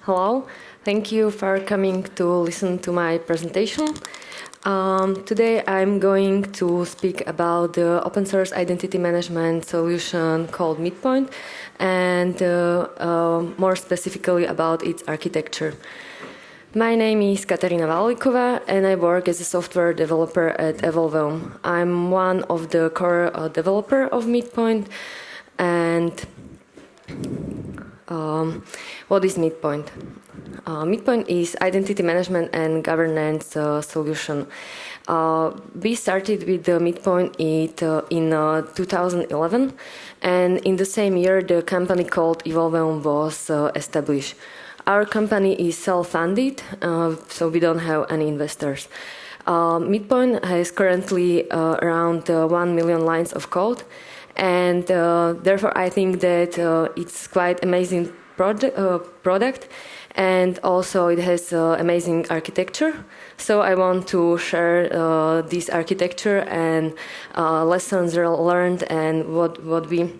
Hello, thank you for coming to listen to my presentation. Um, today I'm going to speak about the open source identity management solution called Midpoint and uh, uh, more specifically about its architecture. My name is Katarina Valalikova and I work as a software developer at Evolveum. I'm one of the core uh, developer of Midpoint and um, what is Midpoint? Uh, Midpoint is identity management and governance uh, solution. Uh, we started with the Midpoint it, uh, in uh, 2011, and in the same year, the company called Evolveum was uh, established. Our company is self-funded, so we don't have any investors. Midpoint has currently around 1 million lines of code, and therefore I think that it's quite amazing project, uh, product and also it has uh, amazing architecture. So I want to share uh, this architecture and uh, lessons learned and what, what we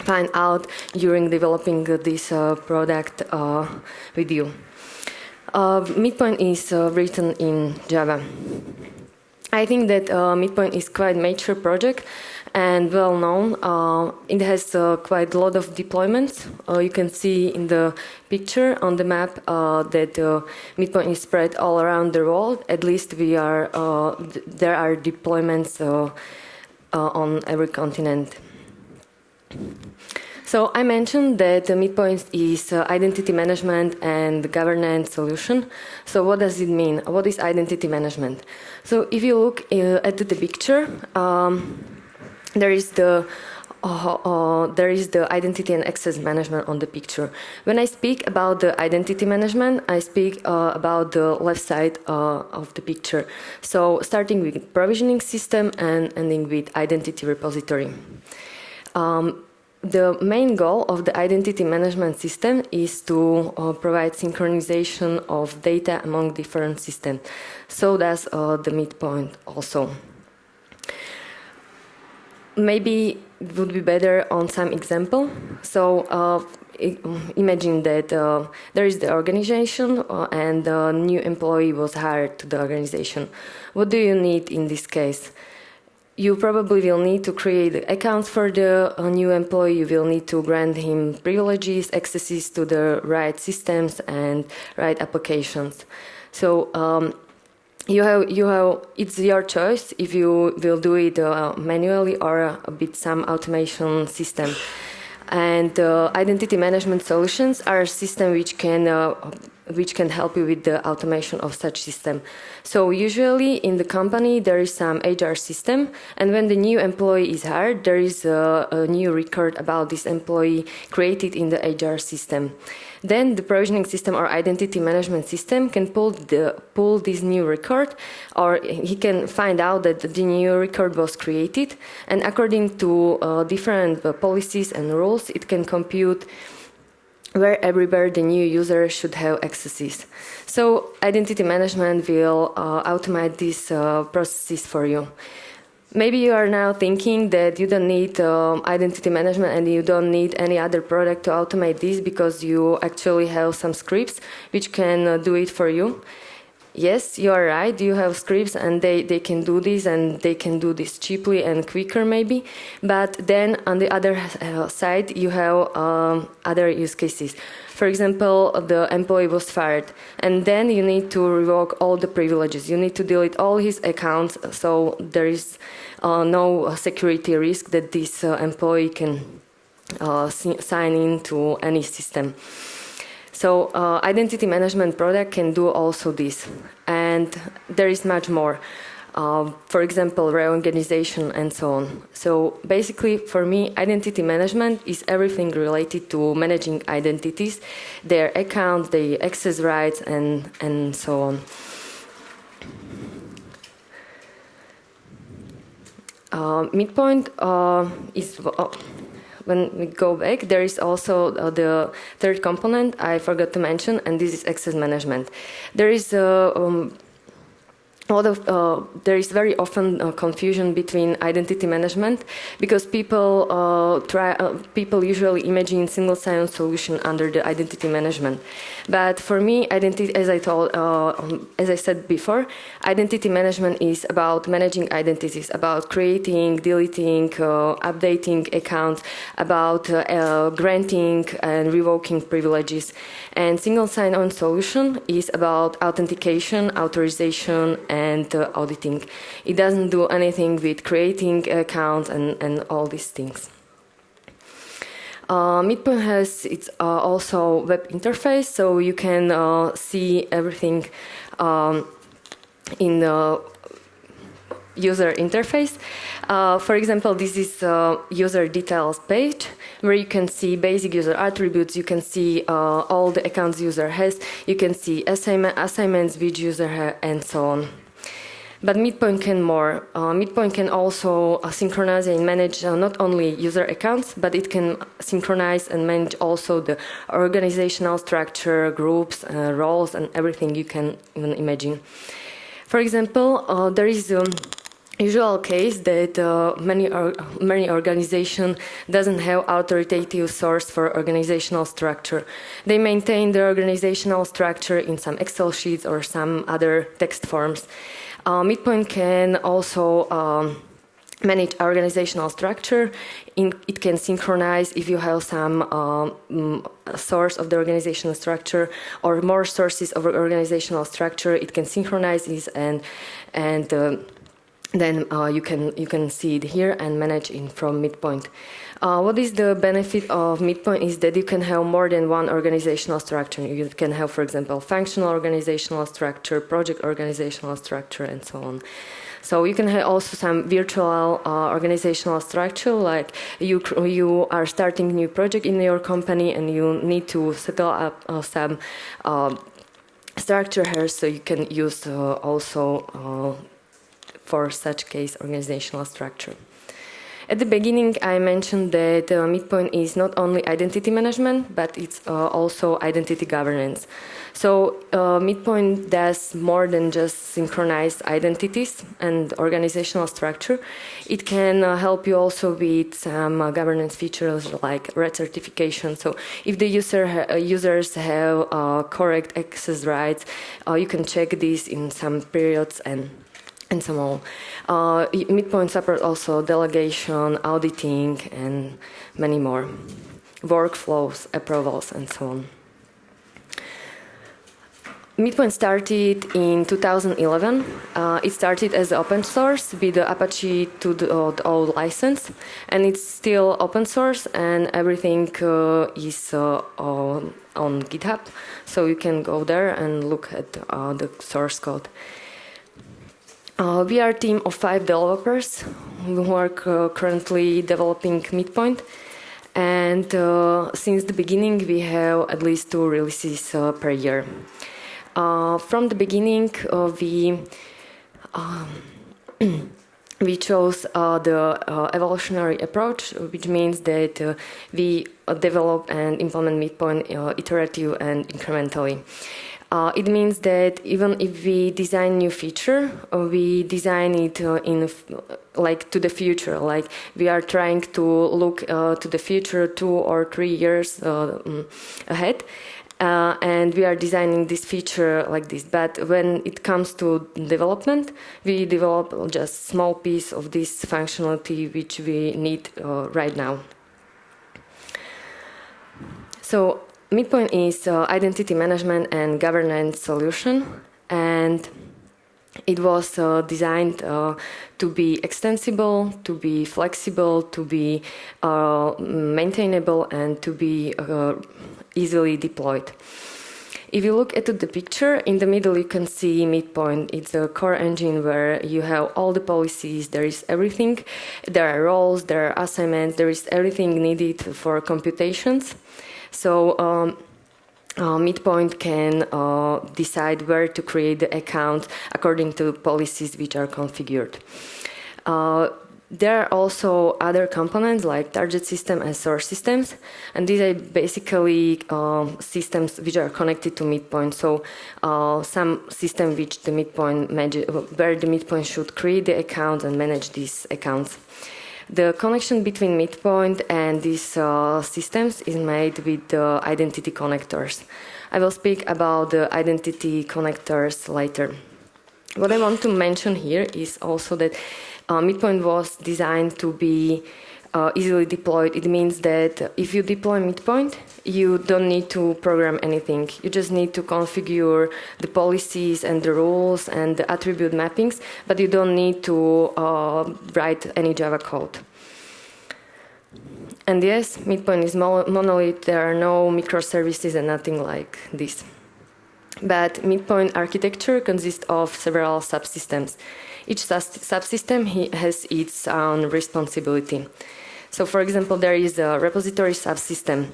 find out during developing this uh, product uh, with you. Midpoint is written in Java. I think that Midpoint is quite mature project and well known. Uh, it has uh, quite a lot of deployments. Uh, you can see in the picture on the map uh, that uh, Midpoint is spread all around the world. At least we are uh, th there are deployments on every continent. So I mentioned that Midpoint is identity management and governance solution. So what does it mean? What is identity management? So if you look at the picture. Um, there is the uh, uh, there is the identity and access management on the picture. When I speak about the identity management, I speak uh, about the left side uh, of the picture. So starting with provisioning system and ending with identity repository. Um, the main goal of the identity management system is to uh, provide synchronization of data among different systems. So that's uh, the midpoint also maybe it would be better on some example. So uh, imagine that uh, there is the organization uh, and a new employee was hired to the organization. What do you need in this case? You probably will need to create accounts for the uh, new employee. You will need to grant him privileges, accesses to the right systems and right applications. So um, you have you have it's your choice if you will do it uh, manually or a bit some automation system and uh, identity management solutions are a system which can uh, which can help you with the automation of such system. So usually in the company there is some HR system and when the new employee is hired there is a, a new record about this employee created in the HR system. Then the provisioning system or identity management system can pull the pull this new record or he can find out that the new record was created and according to uh, different uh, policies and rules it can compute where everywhere the new user should have accesses. So identity management will uh, automate these uh, processes for you. Maybe you are now thinking that you don't need um, identity management and you don't need any other product to automate this because you actually have some scripts which can uh, do it for you yes, you are right, you have scripts and they, they can do this and they can do this cheaply and quicker maybe. But then on the other uh, side, you have um, other use cases. For example, the employee was fired and then you need to revoke all the privileges. You need to delete all his accounts so there is uh, no security risk that this uh, employee can uh, sign into any system. So uh, identity management product can do also this. And there is much more. Uh, for example, reorganization and so on. So basically, for me, identity management is everything related to managing identities, their accounts, their access rights, and, and so on. Uh, midpoint uh, is uh, when we go back, there is also uh, the third component I forgot to mention, and this is access management. There is a um, a lot uh, there is very often uh, confusion between identity management because people uh, try uh, people usually imagine single sign-on solution under the identity management. But for me identity as i told uh, um, as i said before identity management is about managing identities about creating deleting uh, updating accounts about granting and revoking privileges. And single sign-on solution is about authentication authorization and uh, auditing. It doesn't do anything with creating accounts and, and all these things. Uh, Midpoint has its uh, also web interface, so you can uh, see everything um, in the user interface. Uh, for example, this is a user details page where you can see basic user attributes, you can see uh, all the accounts user has, you can see assignment, assignments which user has, and so on. But Midpoint can more. Uh, Midpoint can also uh, synchronize and manage uh, not only user accounts, but it can synchronize and manage also the organizational structure, groups, uh, roles, and everything you can even imagine. For example, uh, there is a usual case that uh, many or, many organization doesn't have authoritative source for organizational structure. They maintain their organizational structure in some Excel sheets or some other text forms. Uh, Midpoint can also um, manage organizational structure. In, it can synchronize if you have some um, source of the organizational structure or more sources of organizational structure. It can synchronize this and and uh, then uh, you can you can see it here and manage it from Midpoint. Uh, what is the benefit of Midpoint is that you can have more than one organizational structure. You can have, for example, functional organizational structure, project organizational structure, and so on. So you can have also some virtual uh, organizational structure, like you you are starting new project in your company and you need to set up uh, some uh, structure here, so you can use uh, also uh, for such case organizational structure. At the beginning, I mentioned that uh, Midpoint is not only identity management, but it's uh, also identity governance. So uh, Midpoint does more than just synchronize identities and organizational structure. It can uh, help you also with some uh, governance features like recertification. So if the user ha uh, users have uh, correct access rights, you can check this in some periods and and so on. Uh, Midpoint support also delegation, auditing, and many more. Workflows, approvals, and so on. Midpoint started in 2011. Uh, it started as open source with the Apache 2.0 license, and it's still open source, and everything uh, is uh, on, on GitHub, so you can go there and look at uh, the source code. Uh, we are a team of five developers who are uh, currently developing Midpoint. And uh, since the beginning, we have at least two releases uh, per year. Uh, from the beginning, uh, we um, we chose the evolutionary approach, which means that we develop and implement Midpoint iterative and incrementally. Uh, it means that even if we design new feature, uh, we design it uh, in like to the future. Like we are trying to look uh, to the future two or three years uh, mm, ahead, uh, and we are designing this feature like this. But when it comes to development, we develop just small piece of this functionality which we need right now. So Midpoint is uh, identity management and governance solution, and it was uh, designed uh, to be extensible, to be flexible, to be uh, maintainable, and to be uh, easily deployed. If you look at the picture, in the middle you can see Midpoint. It's a core engine where you have all the policies, there is everything. There are roles, there are assignments, there is everything needed for computations. So um, uh, Midpoint can uh, decide where to create the account according to policies which are configured. Uh, there are also other components like target system and source systems, and these are basically uh, systems which are connected to midpoint. So uh, some system which the midpoint where the midpoint should create the account and manage these accounts. The connection between midpoint and these uh, systems is made with the identity connectors. I will speak about the identity connectors later. What I want to mention here is also that uh, Midpoint was designed to be uh, easily deployed. It means that if you deploy Midpoint, you don't need to program anything. You just need to configure the policies and the rules and the attribute mappings, but you don't need to uh, write any Java code. And yes, Midpoint is monolith. There are no microservices and nothing like this. But Midpoint architecture consists of several subsystems. Each subsystem has its own responsibility. So for example, there is a repository subsystem.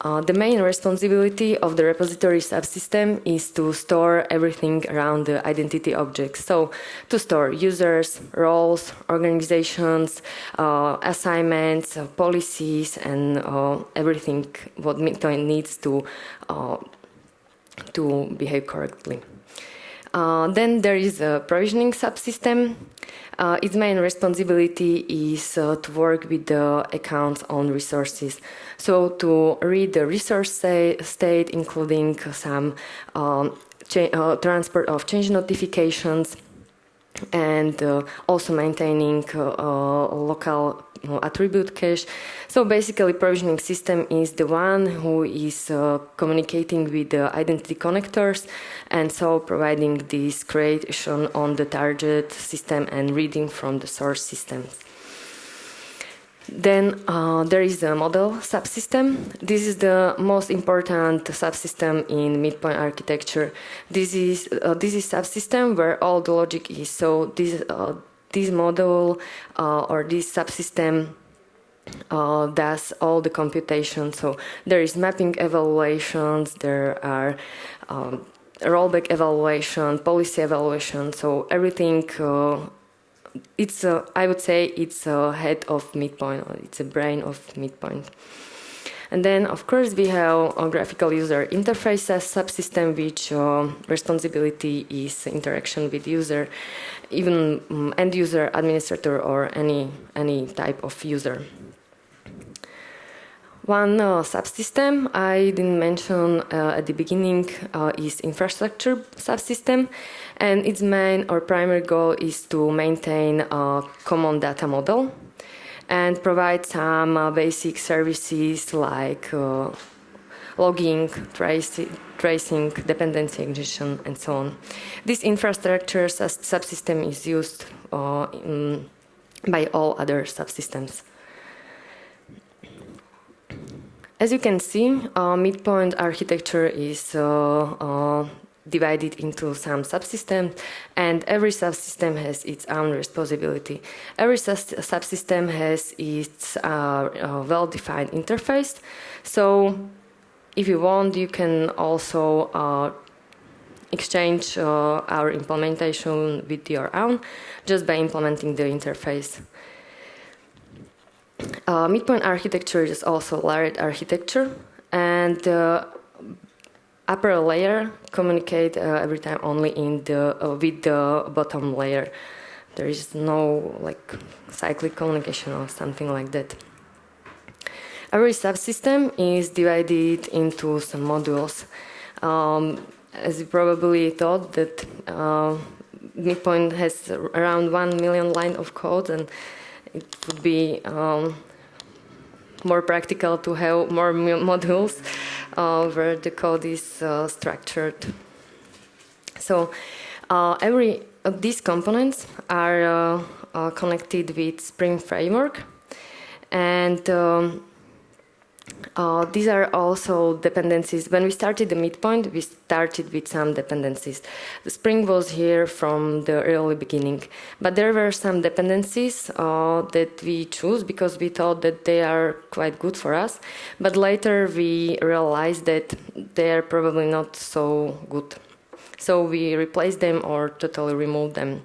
Uh, the main responsibility of the repository subsystem is to store everything around the identity objects. So to store users, roles, organizations, uh, assignments, uh, policies, and uh, everything what Midpoint needs to uh, to behave correctly. Uh, then there is a provisioning subsystem. Uh, its main responsibility is uh, to work with the accounts on resources. So to read the resource state, including some um, uh, transport of change notifications, and uh, also maintaining uh, local attribute cache. So basically provisioning system is the one who is uh, communicating with the identity connectors and so providing this creation on the target system and reading from the source systems. Then uh, there is a model subsystem. This is the most important subsystem in midpoint architecture. This is uh, this is subsystem where all the logic is. So this uh, this model uh, or this subsystem uh, does all the computation. So there is mapping evaluations, there are um, rollback evaluation, policy evaluation. So everything, uh, it's a, I would say it's a head of midpoint, it's a brain of midpoint. And then, of course, we have a graphical user interface subsystem, which uh, responsibility is interaction with user, even um, end user, administrator, or any any type of user. One uh, subsystem I didn't mention uh, at the beginning uh, is infrastructure subsystem, and its main or primary goal is to maintain a common data model and provide some uh, basic services like uh, logging, traci tracing, dependency injection, and so on. This infrastructure subsystem is used uh, in, by all other subsystems. As you can see, uh, midpoint architecture is uh, uh, divided into some subsystems and every subsystem has its own responsibility. Every subsystem has its uh, well-defined interface. So if you want, you can also exchange uh, our implementation with your own just by implementing the interface. Uh, midpoint architecture is also layered architecture and uh, upper layer communicate uh, every time only in the uh, with the bottom layer. There is no like cyclic communication or something like that. Every subsystem is divided into some modules. Um, as you probably thought that uh, Midpoint has around one million line of code and it would be um, more practical to have more modules uh, where the code is uh, structured. So uh, every of these components are connected with Spring Framework and um, uh, these are also dependencies. When we started the midpoint, we started with some dependencies. The Spring was here from the early beginning, but there were some dependencies uh, that we chose because we thought that they are quite good for us. But later we realized that they are probably not so good. So we replaced them or totally removed them.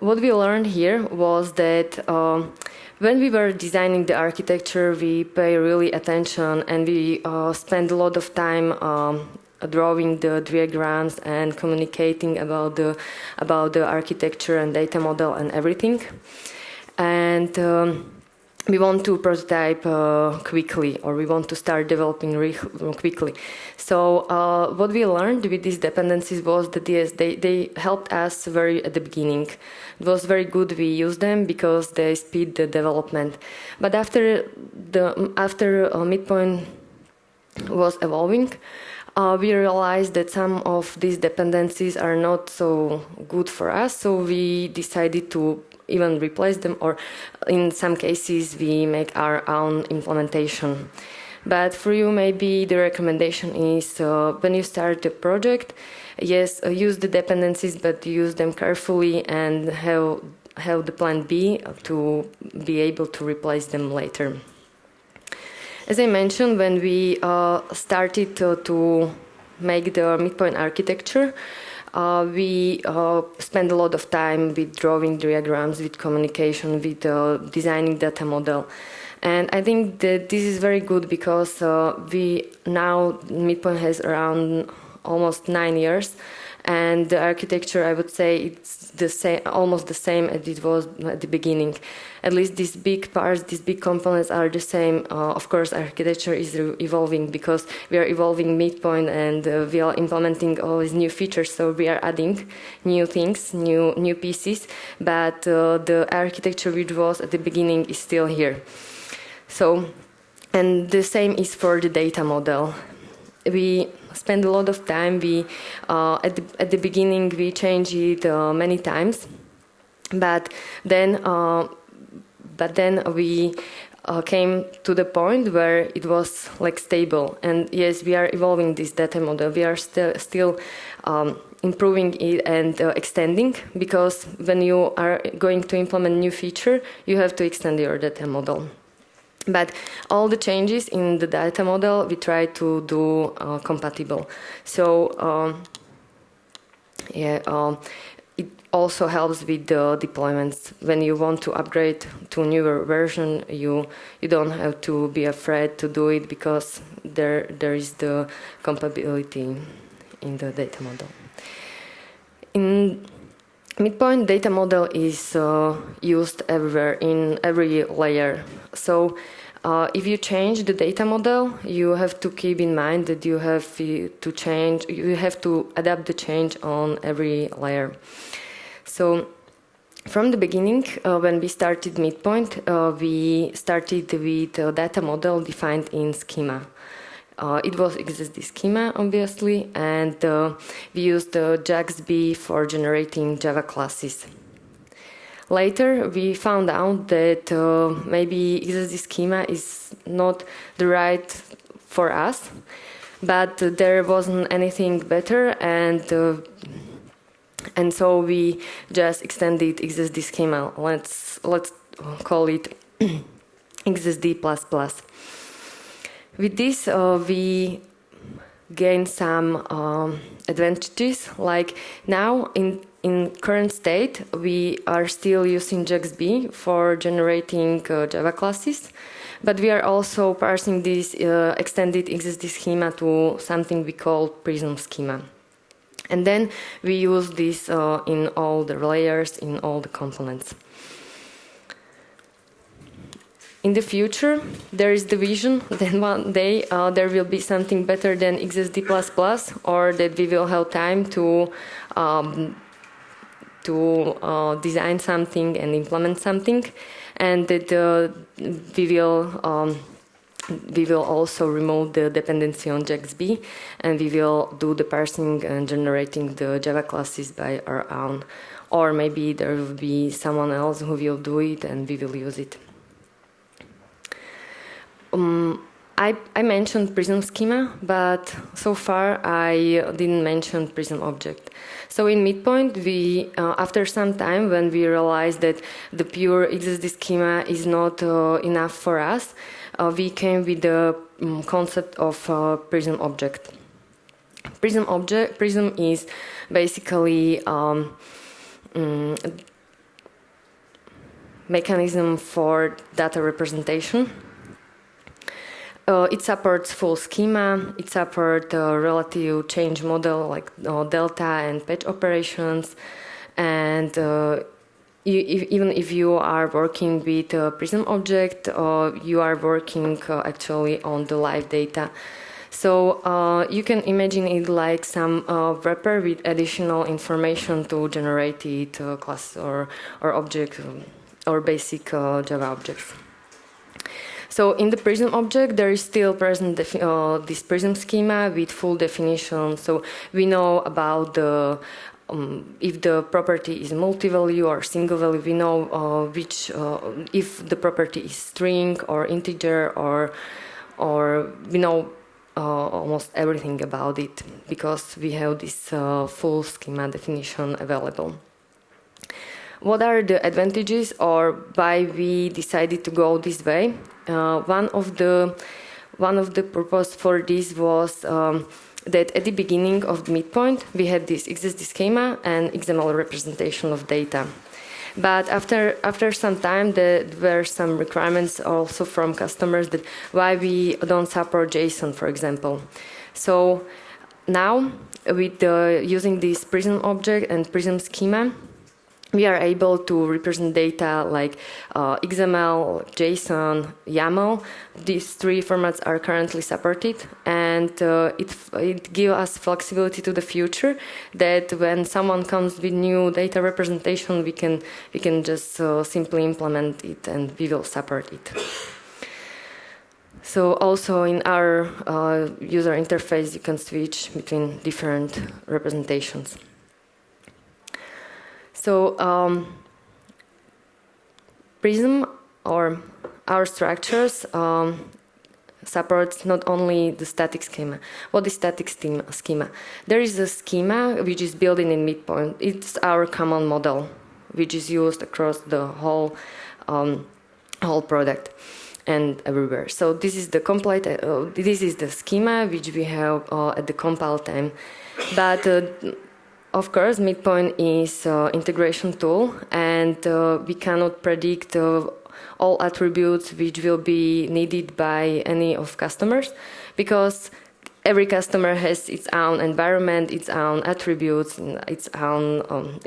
what we learned here was that um, when we were designing the architecture, we pay really attention and we uh, spend a lot of time um, drawing the diagrams and communicating about the about the architecture and data model and everything. And um, we want to prototype uh, quickly or we want to start developing quickly. So uh, what we learned with these dependencies was that yes, they, they helped us very at the beginning. It was very good we used them because they speed the development. But after the after uh, midpoint was evolving, uh, we realized that some of these dependencies are not so good for us, so we decided to even replace them, or in some cases, we make our own implementation. But for you, maybe the recommendation is uh, when you start the project, yes, uh, use the dependencies, but use them carefully and have have the plan B to be able to replace them later. As I mentioned, when we uh, started to make the midpoint architecture, uh, we uh, spend a lot of time with drawing diagrams, with communication, with uh, designing data model. And I think that this is very good because uh, we now, Midpoint has around almost nine years and the architecture I would say it's the same almost the same as it was at the beginning at least these big parts these big components are the same. Uh, of course architecture is evolving because we are evolving midpoint and uh, we are implementing all these new features. So we are adding new things new new pieces but uh, the architecture which was at the beginning is still here. So and the same is for the data model. We spend a lot of time. We uh, at the at the beginning we changed it uh, many times, but then uh, but then we uh, came to the point where it was like stable. And yes, we are evolving this data model. We are still still. Um, improving it and uh, extending because when you are going to implement new feature you have to extend your data model but all the changes in the data model we try to do uh, compatible. So um, yeah, um, it also helps with the deployments. When you want to upgrade to a newer version, you you don't have to be afraid to do it because there there is the compatibility in the data model. In Midpoint data model is uh, used everywhere in every layer. So uh, if you change the data model, you have to keep in mind that you have to change, you have to adapt the change on every layer. So from the beginning, uh, when we started Midpoint, uh, we started with a data model defined in schema. Uh, it was XSD schema, obviously, and uh, we used uh, JAX-B for generating Java classes. Later, we found out that uh, maybe XSD schema is not the right for us, but there wasn't anything better, and uh, and so we just extended XSD schema. Let's let's call it XSD plus plus. With this, uh, we gain some um, advantages. Like now, in in current state, we are still using JAX-B for generating uh, Java classes, but we are also parsing this uh, extended XSD schema to something we call Prism schema. And then we use this uh, in all the layers, in all the components in the future, there is the vision that one day uh, there will be something better than XSD++, or that we will have time to um, to uh, design something and implement something, and that uh, we will. Um, we will also remove the dependency on JAX-B and we will do the parsing and generating the Java classes by our own. Or maybe there will be someone else who will do it and we will use it. Um, I, I, mentioned Prism schema, but so far I didn't mention Prism object. So in midpoint, we uh, after some time when we realized that the pure XSD schema is not uh, enough for us, uh, we came with the um, concept of uh, Prism object. Prism object Prism is basically um, um, mechanism for data representation. Uh, it supports full schema. It supports uh, relative change model like uh, delta and patch operations. And uh, you, if, even if you are working with a Prism object, uh, you are working uh, actually on the live data. So you can imagine it like some wrapper with additional information to generate it class or, or object or basic Java objects. So in the prism object, there is still present uh, this prism schema with full definition. So we know about the um, if the property is multi-value or single value, we know uh, which uh, if the property is string or integer or or we know uh, almost everything about it because we have this uh, full schema definition available. What are the advantages or why we decided to go this way? Uh, one of the one of the purpose for this was um, that at the beginning of the midpoint we had this XSD schema and XML representation of data. But after after some time, there were some requirements also from customers that why we don't support JSON, for example. So now with uh, using this Prism object and Prism schema, we are able to represent data like uh, XML, JSON, YAML. These three formats are currently supported, and uh, it it gives us flexibility to the future. That when someone comes with new data representation, we can we can just uh, simply implement it, and we will support it. So also in our uh, user interface, you can switch between different representations. So um, Prism or our structures um, supports not only the static schema. What is static schema? There is a schema which is built in midpoint. It's our common model, which is used across the whole um, whole product and everywhere. So this is the complete. Uh, this is the schema which we have uh, at the compile time, but uh, of course, Midpoint is an integration tool, and uh, we cannot predict uh, all attributes which will be needed by any of customers, because every customer has its own environment, its own attributes, its own um,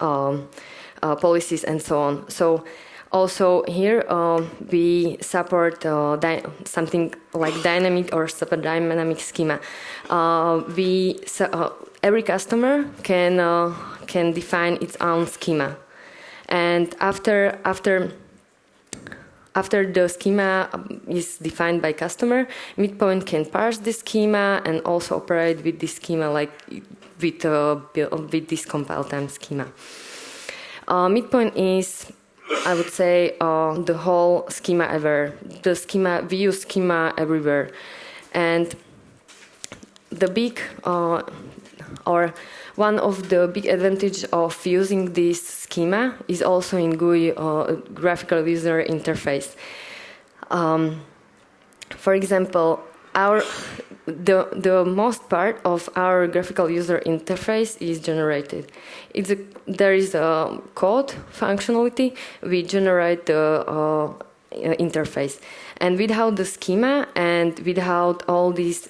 um, uh, policies, and so on. So also here uh, we support uh, something like dynamic or super dynamic schema. Uh, we uh, every customer can uh, can define its own schema, and after after after the schema is defined by customer, Midpoint can parse the schema and also operate with this schema like with uh, with this compile time schema. Uh, midpoint is, I would say, uh, the whole schema ever. The schema we use schema everywhere, and the big uh, or one of the big advantage of using this schema is also in GUI uh, graphical user interface. Um, for example, our the the most part of our graphical user interface is generated. It's a, there is a code functionality we generate the uh, interface, and without the schema and without all these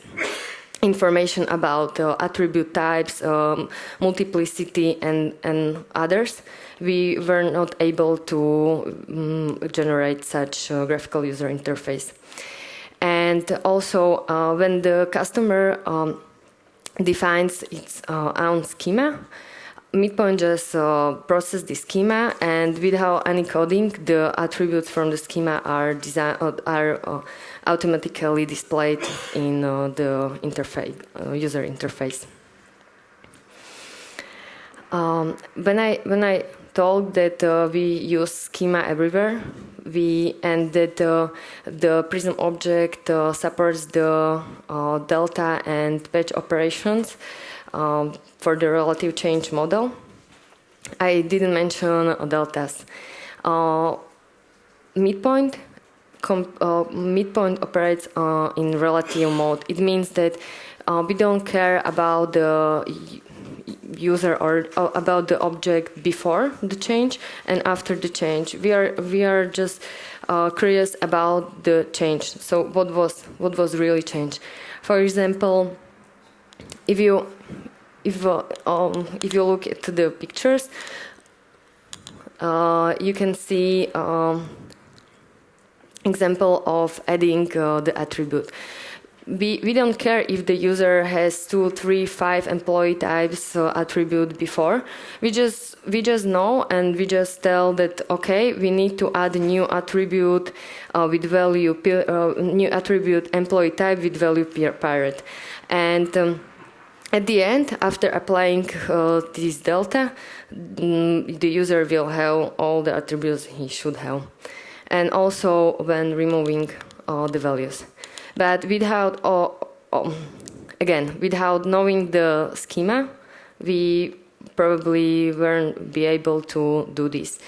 information about uh, attribute types, um, multiplicity, and, and others, we were not able to um, generate such a graphical user interface. And also, uh, when the customer um, defines its uh, own schema, Midpoint just uh, process the schema, and without any coding, the attributes from the schema are design uh, are uh, automatically displayed in uh, the interface, user interface. Um, when I when I told that we use schema everywhere, we and that uh, the Prism object uh, supports the uh, delta and patch operations um, for the relative change model. I didn't mention deltas. midpoint uh, midpoint operates uh, in relative mode. It means that uh, we don't care about the user or uh, about the object before the change and after the change. We are we are just uh, curious about the change. So what was what was really changed? For example, if you if uh, um, if you look at the pictures, uh, you can see um, example of adding uh, the attribute we, we don't care if the user has two, three, five employee types uh, attribute before. We just we just know and we just tell that okay, we need to add a new attribute uh, with value uh, new attribute employee type with value pirate, and. Um, at the end, after applying uh, this delta, mm, the user will have all the attributes he should have. And also when removing uh, the values. But without, again, without knowing the schema, we probably won't be able to do this.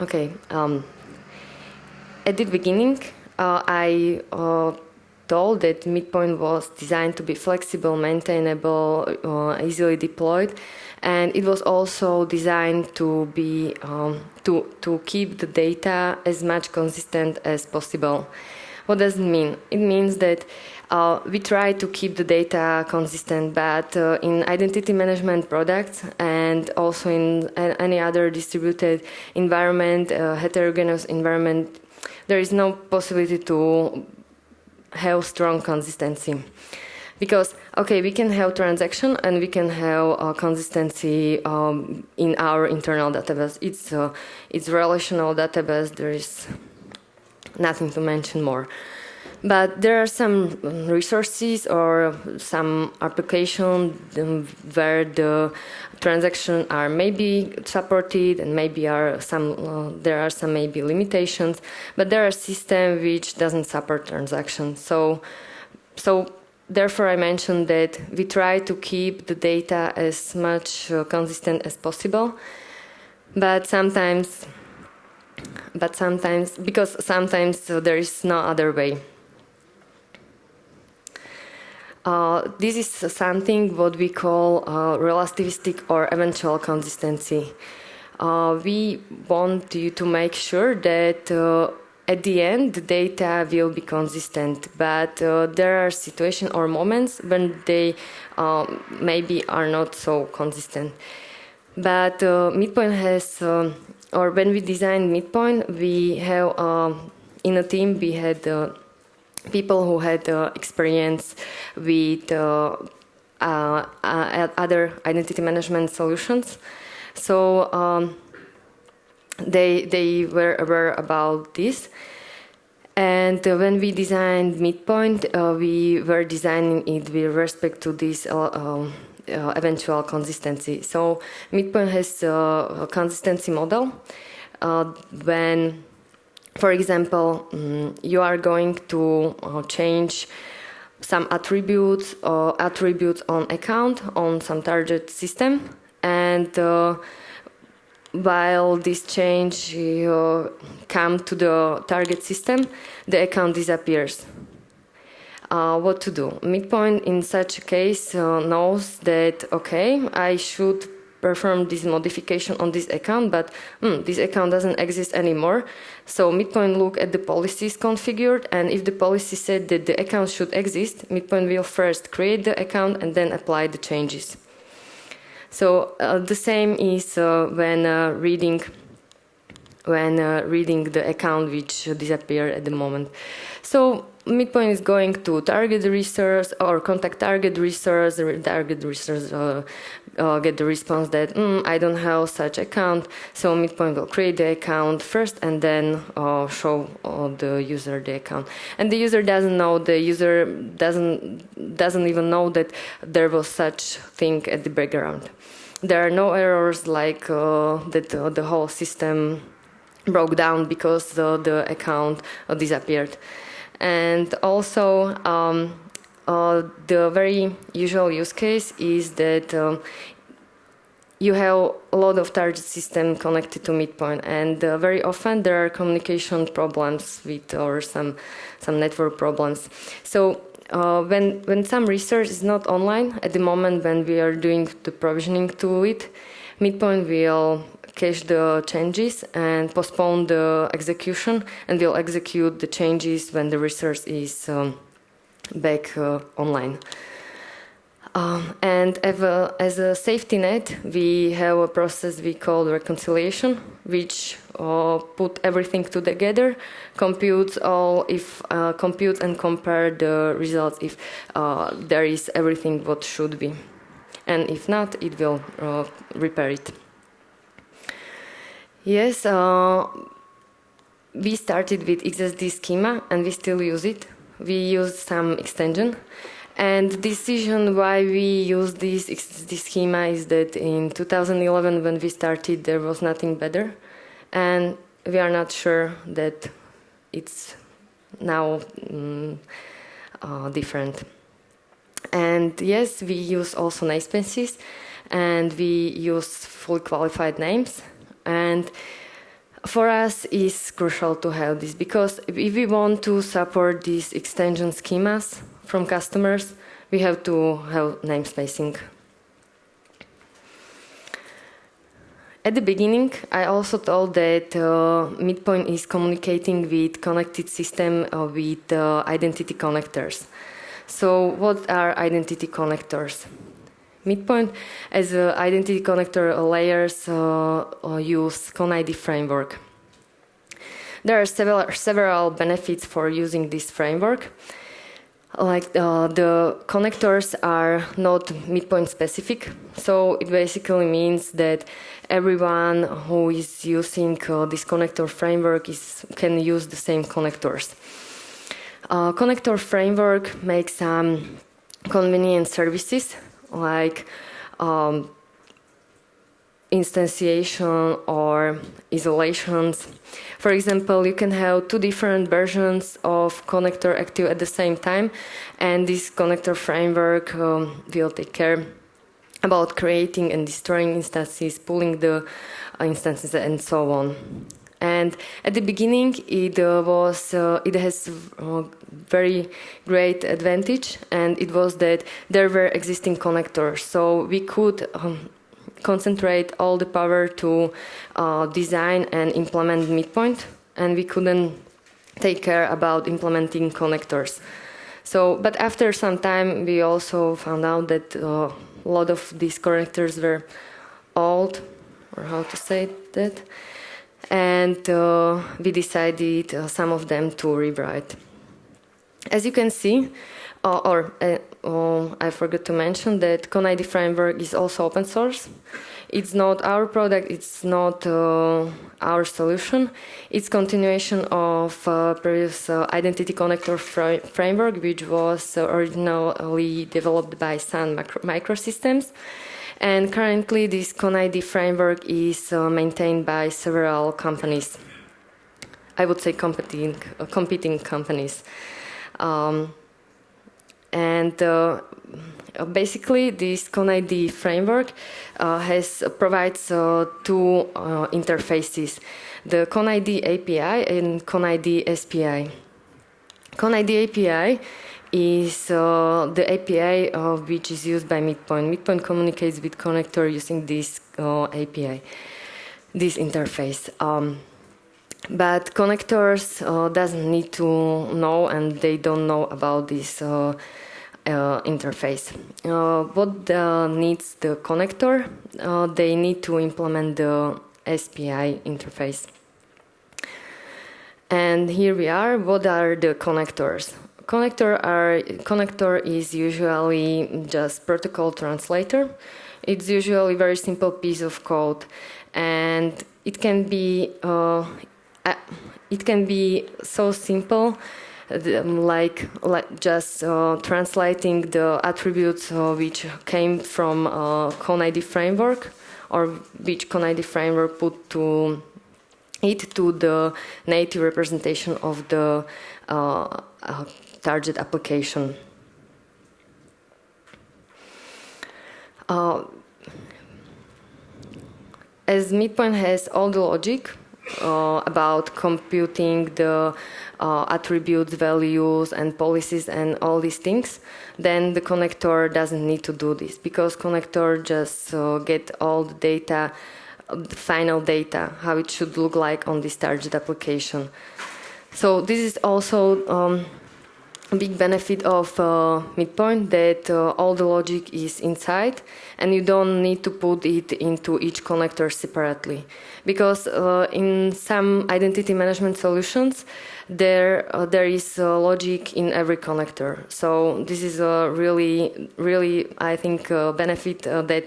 Okay, um, at the beginning, uh, I uh, told that Midpoint was designed to be flexible, maintainable, uh, easily deployed, and it was also designed to be um, to to keep the data as much consistent as possible. What does it mean? It means that uh, we try to keep the data consistent, but uh, in identity management products and also in any other distributed environment, uh, heterogeneous environment, there is no possibility to have strong consistency because okay we can have transaction and we can have uh, consistency um, in our internal database. It's uh, it's relational database. There is nothing to mention more. But there are some resources or some applications um, where the transactions are maybe supported and maybe are some uh, there are some maybe limitations. But there are systems which doesn't support transactions so so therefore, I mentioned that we try to keep the data as much uh, consistent as possible, but sometimes, but sometimes, because sometimes uh, there is no other way. Uh, this is something what we call uh, relativistic or eventual consistency. Uh, we want you to make sure that uh, at the end the data will be consistent but uh, there are situations or moments when they um, maybe are not so consistent. But uh, midpoint has uh, or when we designed midpoint we have um, in a team we had uh, people who had uh, experience with uh, other identity management solutions. So um, they they were aware about this. And uh, when we designed Midpoint, uh, we were designing it with respect to this uh, um, uh eventual consistency. So Midpoint has a consistency model. Uh, when, for example, um, you are going to uh, change some attributes or attributes on account on some target system, and while this change uh, come to the target system, the account disappears. Uh, what to do? Midpoint in such a case uh, knows that, okay, I should perform this modification on this account, but mm, this account doesn't exist anymore. So Midpoint look at the policies configured, and if the policy said that the account should exist, Midpoint will first create the account and then apply the changes. So uh, the same is uh, when uh, reading when uh, reading the account which disappeared at the moment. So midpoint is going to target resource or contact target resource, target resource uh, uh, get the response that mm, I don't have such account. So midpoint will create the account first and then uh, show uh, the user the account. And the user doesn't know. The user doesn't doesn't even know that there was such thing at the background. There are no errors like uh, that uh, the whole system broke down because the, the account disappeared. And also, um, uh, the very usual use case is that um, you have a lot of target system connected to midpoint and uh, very often there are communication problems with or some some network problems. So uh, when, when some resource is not online, at the moment when we are doing the provisioning to it, Midpoint will cache the changes and postpone the execution and will execute the changes when the resource is um, back uh, online. Um, and as a, as a, safety net, we have a process we call reconciliation, which uh, put everything together, computes all if uh, computes and compare the results if uh, there is everything what should be, and if not, it will uh, repair it. Yes, uh, we started with XSD schema and we still use it. We use some extension. And the decision why we use this, this schema is that in 2011 when we started there was nothing better. And we are not sure that it's now mm, uh, different. And yes, we use also namespaces and we use fully qualified names. And for us it's crucial to have this because if we want to support these extension schemas from customers, we have to have namespacing. At the beginning, I also told that uh, Midpoint is communicating with connected system uh, with uh, identity connectors. So what are identity connectors? Midpoint. As an identity connector layers uh, uh, use ConnID framework. There are several, several benefits for using this framework. Like uh, the connectors are not midpoint specific so it basically means that everyone who is using uh, this connector framework is can use the same connectors. Uh, connector framework makes some convenient services like um, instantiation or isolations. For example, you can have two different versions of connector active at the same time, and this connector framework um, will take care about creating and destroying instances, pulling the uh, instances, and so on. And at the beginning, it uh, was uh, it has uh, very great advantage, and it was that there were existing connectors, so we could um, concentrate all the power to design and implement midpoint and we couldn't take care about implementing connectors. So, but after some time we also found out that uh, a lot of these connectors were old, or how to say that, and uh, we decided uh, some of them to rewrite. As you can see, uh, or uh, I forgot to mention that ConnID framework is also open source. It's not our product, it's not uh, our solution. It's continuation of uh, previous uh, identity connector fr framework, which was originally developed by Sun micro Microsystems. And currently this ConnID framework is maintained by several companies. I would say competing, competing companies. Um, and uh, basically this ConnID framework uh, has provides uh, two uh, interfaces, the ConnID API and ConnID SPI. ConnID API is uh, the API uh, which is used by Midpoint. Midpoint communicates with connector using this API, this interface. Um, but connectors uh, doesn't need to know and they don't know about this uh, uh, interface. Uh, what needs the connector? Uh, they need to implement the SPI interface. And here we are. What are the connectors? Connector are connector is usually just protocol translator. It's usually a very simple piece of code, and it can be uh, it can be so simple like, like just uh, translating the attributes uh, which came from uh, ConnID framework or which ConnID framework put to it to the native representation of the uh, uh, target application. Uh, as Midpoint has all the logic, uh, about computing the uh, attributes, values, and policies, and all these things, then the connector doesn't need to do this because connector just uh, get all the data, the final data, how it should look like on this target application. So this is also um, big benefit of uh, Midpoint that uh, all the logic is inside and you don't need to put it into each connector separately. Because uh, in some identity management solutions, there uh, there is uh, logic in every connector. So this is a really, really, I think, uh, benefit that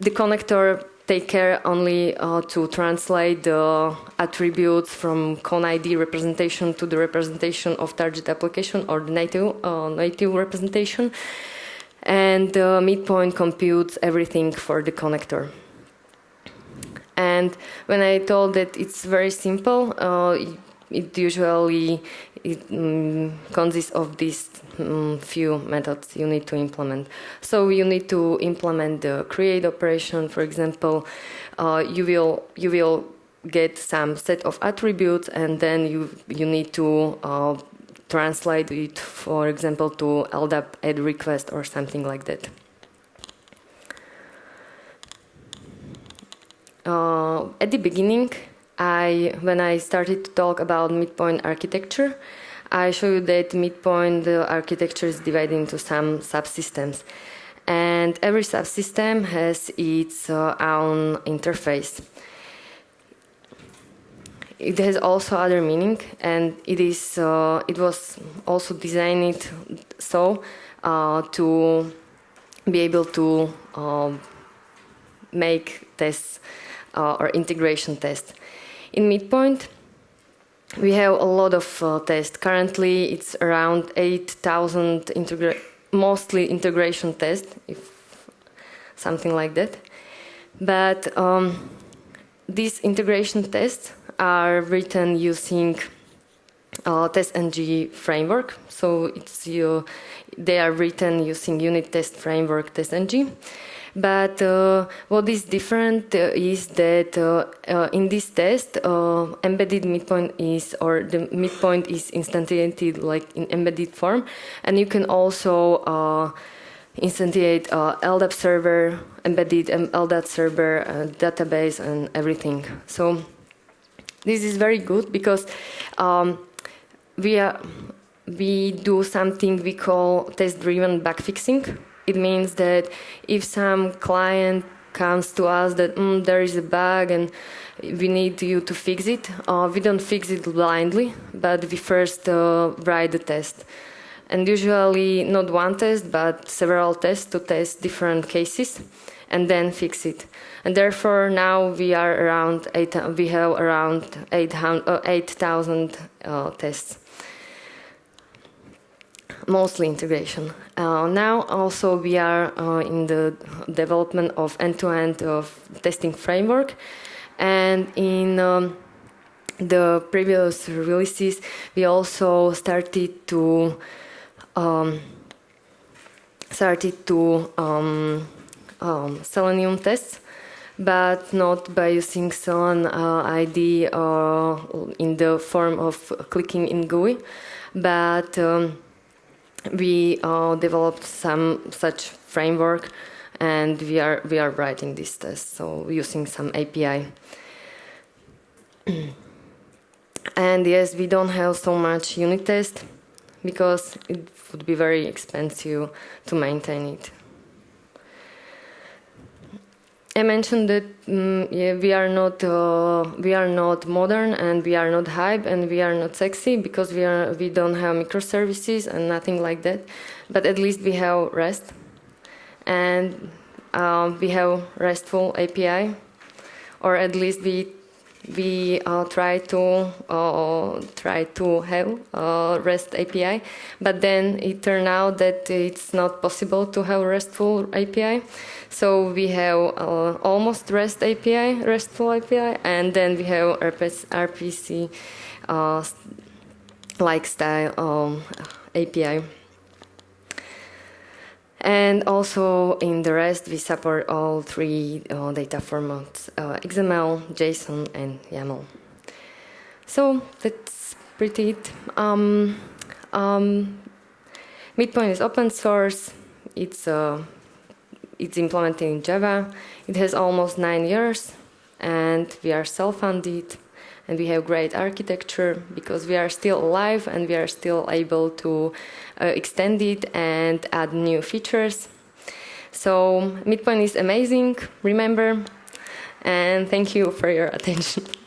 the connector take care only uh, to translate the attributes from ConnID representation to the representation of target application or the native, uh, native representation. And uh, midpoint computes everything for the connector. And when I told that it's very simple, uh, it usually it, um, consists of these um, few methods you need to implement. So you need to implement the create operation. For example, uh, you will you will get some set of attributes, and then you you need to uh, translate it, for example, to LDAP add request or something like that. Uh, at the beginning, I when I started to talk about midpoint architecture, I show you that midpoint architecture is divided into some subsystems. And every subsystem has its uh, own interface. It has also other meaning, and it is uh, it was also designed so uh, to be able to um, make tests uh, or integration tests. In Midpoint, we have a lot of uh, tests. Currently, it's around 8,000 integra mostly integration tests, if something like that. But um, these integration tests are written using uh, TestNG framework. So it's they are written using unit test framework TestNG. But uh, what is different uh, is that uh, uh in this test, uh, embedded midpoint is, or the midpoint is instantiated like in embedded form, and you can also uh, instantiate LDAP server, embedded LDAP server, database, and everything. So this is very good because um, we are we do something we call test-driven bugfixing it means that if some client comes to us that mm, there is a bug and we need you to fix it, uh, we don't fix it blindly, but we first uh, write the test. And usually not one test, but several tests to test different cases and then fix it. And therefore now we are around eight, we have around 8,000 uh, 8, uh, tests mostly integration. Uh, now also we are uh, in the development of end-to-end -end of testing framework and in um, the previous releases we also started to um, started to um, um Selenium tests but not by using Selenium uh, ID uh, in the form of clicking in GUI but um, we uh, developed some such framework and we are we are writing this test so using some API and yes we don't have so much unit test because it would be very expensive to maintain it I mentioned that um, yeah, we are not uh, we are not modern and we are not hype and we are not sexy because we are we don't have microservices and nothing like that. But at least we have REST and uh, we have RESTful API, or at least we we uh, try to uh, try to have a REST API, but then it turned out that it's not possible to have RESTful API. So we have uh, almost REST API, RESTful API, and then we have RPC uh, like style um, API. And also in the rest, we support all three uh, data formats, uh, XML, JSON, and YAML. So that's pretty it. Um, um, Midpoint is open source. It's uh, it's implemented in Java. It has almost nine years, and we are self-funded, and we have great architecture because we are still alive and we are still able to uh, extend it and add new features. So Midpoint is amazing. Remember, and thank you for your attention.